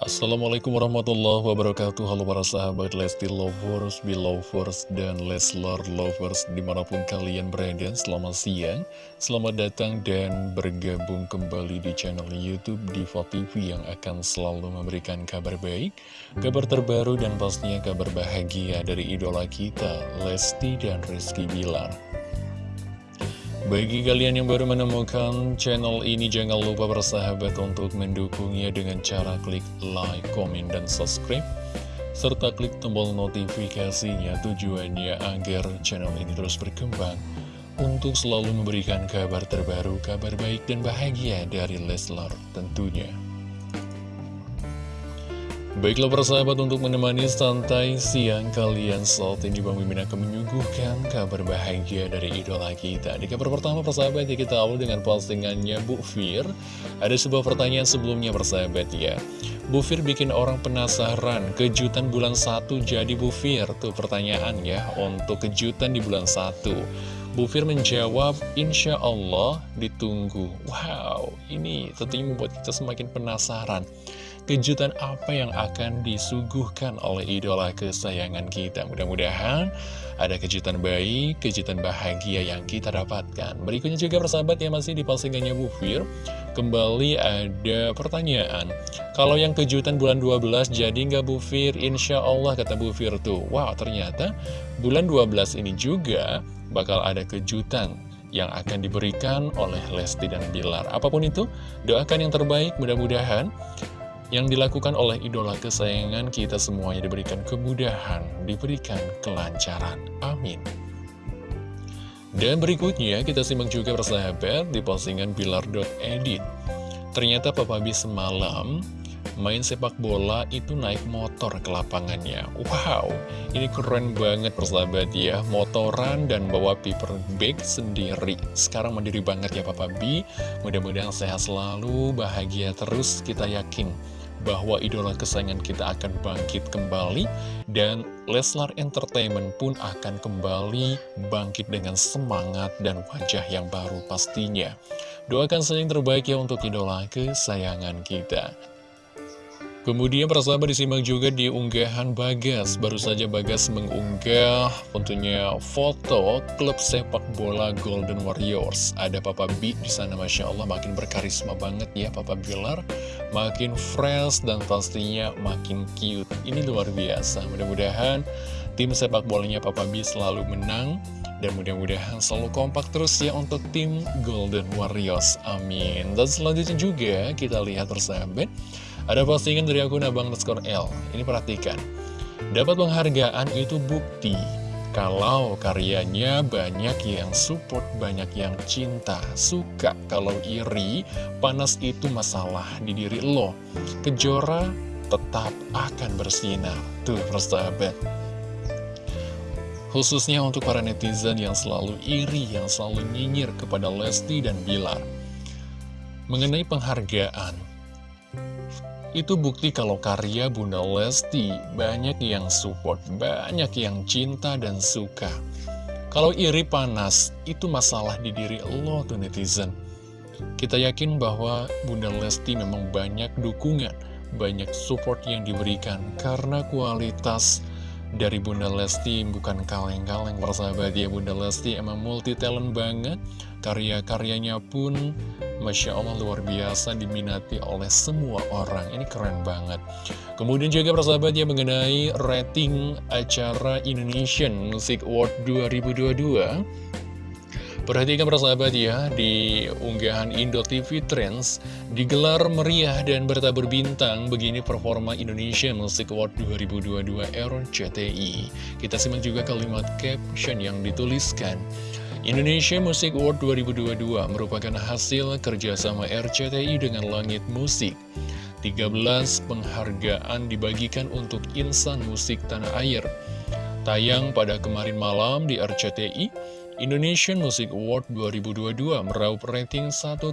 Assalamualaikum warahmatullahi wabarakatuh. Halo para sahabat Lesti Lovers, Belovers, dan Leslar Lovers Di mana pun kalian berada, selamat siang Selamat datang dan bergabung kembali di channel Youtube Diva TV Yang akan selalu memberikan kabar baik Kabar terbaru dan pastinya kabar bahagia dari idola kita Lesti dan Rizky Bilar bagi kalian yang baru menemukan channel ini, jangan lupa bersahabat untuk mendukungnya dengan cara klik like, komen, dan subscribe. Serta klik tombol notifikasinya tujuannya agar channel ini terus berkembang untuk selalu memberikan kabar terbaru, kabar baik dan bahagia dari Leslar tentunya. Baiklah persahabat untuk menemani santai siang kalian saat ini Bang Mimin akan menyuguhkan kabar bahagia dari idola kita. Di kabar pertama persahabat ya kita awal dengan postingannya Bu Fir. Ada sebuah pertanyaan sebelumnya persahabat ya. Bu Fir bikin orang penasaran kejutan bulan 1 jadi Bu Fir. Tuh pertanyaan ya untuk kejutan di bulan 1 Bu Fir menjawab, Insya Allah ditunggu. Wow, ini tentunya membuat kita semakin penasaran kejutan apa yang akan disuguhkan oleh idola kesayangan kita. Mudah-mudahan ada kejutan baik, kejutan bahagia yang kita dapatkan. Berikutnya juga persahabat yang masih di postingannya Bu Fir, kembali ada pertanyaan. Kalau yang kejutan bulan 12 jadi nggak Bu Fir? Insya Allah kata Bu Fir tuh. Wow, ternyata bulan 12 ini juga bakal ada kejutan yang akan diberikan oleh Lesti dan Bilar. Apa pun itu, doakan yang terbaik, mudah-mudahan yang dilakukan oleh idola kesayangan kita semuanya diberikan kemudahan, diberikan kelancaran. Amin. Dan berikutnya kita simak juga persahabat di postingan Bilar.edit. Ternyata Papa B semalam main sepak bola itu naik motor ke lapangannya. Wow, ini keren banget persahabat ya. Motoran dan bawa paper bag sendiri. Sekarang mandiri banget ya Papa B. Mudah-mudahan sehat selalu, bahagia terus, kita yakin bahwa idola kesayangan kita akan bangkit kembali dan Leslar Entertainment pun akan kembali bangkit dengan semangat dan wajah yang baru pastinya. Doakan saja yang terbaik ya untuk idola kesayangan kita. Kemudian persahabat disimak juga di unggahan Bagas. Baru saja Bagas mengunggah tentunya foto klub sepak bola Golden Warriors. Ada Papa B di sana Masya Allah. Makin berkarisma banget ya Papa Bilar. Makin fresh dan pastinya makin cute. Ini luar biasa. Mudah-mudahan tim sepak bolanya Papa B selalu menang dan mudah-mudahan selalu kompak terus ya untuk tim Golden Warriors. Amin. Dan selanjutnya juga kita lihat persahabat ada postingan dari akun abang underscore L. Ini perhatikan. Dapat penghargaan itu bukti kalau karyanya banyak yang support, banyak yang cinta, suka. Kalau iri, panas itu masalah di diri lo. Kejora tetap akan bersinar. Tuh, persahabat. Khususnya untuk para netizen yang selalu iri, yang selalu nyinyir kepada Lesti dan Bilar. Mengenai penghargaan, itu bukti kalau karya Bunda Lesti banyak yang support, banyak yang cinta dan suka. Kalau iri panas, itu masalah di diri lo tuh netizen. Kita yakin bahwa Bunda Lesti memang banyak dukungan, banyak support yang diberikan karena kualitas dari Bunda Lesti bukan kaleng-kaleng persahabat ya Bunda Lesti. Emang multi talent banget karya-karyanya pun Masya Allah luar biasa diminati oleh semua orang. Ini keren banget. Kemudian juga persahabat ya mengenai rating acara Indonesian Music Award 2022 Perhatikan persahabat ya, di unggahan Indo TV Trends digelar meriah dan bertabur bintang begini performa Indonesia Music Award 2022 RCTI. Kita simak juga kalimat caption yang dituliskan. Indonesia Music Award 2022 merupakan hasil kerjasama RCTI dengan Langit Musik. 13 penghargaan dibagikan untuk insan musik tanah air. Tayang pada kemarin malam di RCTI, Indonesian Music Award 2022 meraup rating 1,2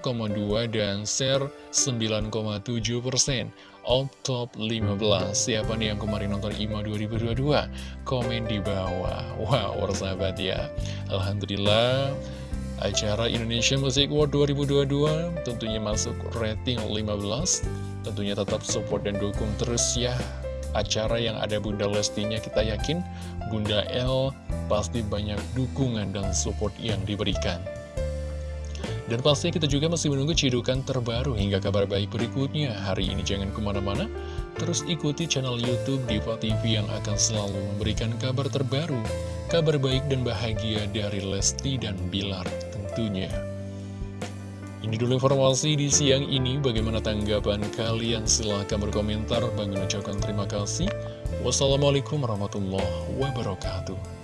dan share 9,7 persen. All top 15 Siapa nih yang kemarin nonton IMA 2022? Komen di bawah. Wow, sahabat ya. Alhamdulillah Acara Indonesia Music Award 2022 tentunya masuk rating 15 Tentunya tetap support dan dukung terus ya Acara yang ada Bunda Lestinya kita yakin Bunda L pasti banyak dukungan dan support yang diberikan dan pasti kita juga masih menunggu cidukan terbaru hingga kabar baik berikutnya. Hari ini jangan ke mana-mana, terus ikuti channel Youtube Diva TV yang akan selalu memberikan kabar terbaru, kabar baik dan bahagia dari Lesti dan Bilar tentunya. Ini dulu informasi di siang ini, bagaimana tanggapan kalian? Silahkan berkomentar, bang ucapkan terima kasih. Wassalamualaikum warahmatullahi wabarakatuh.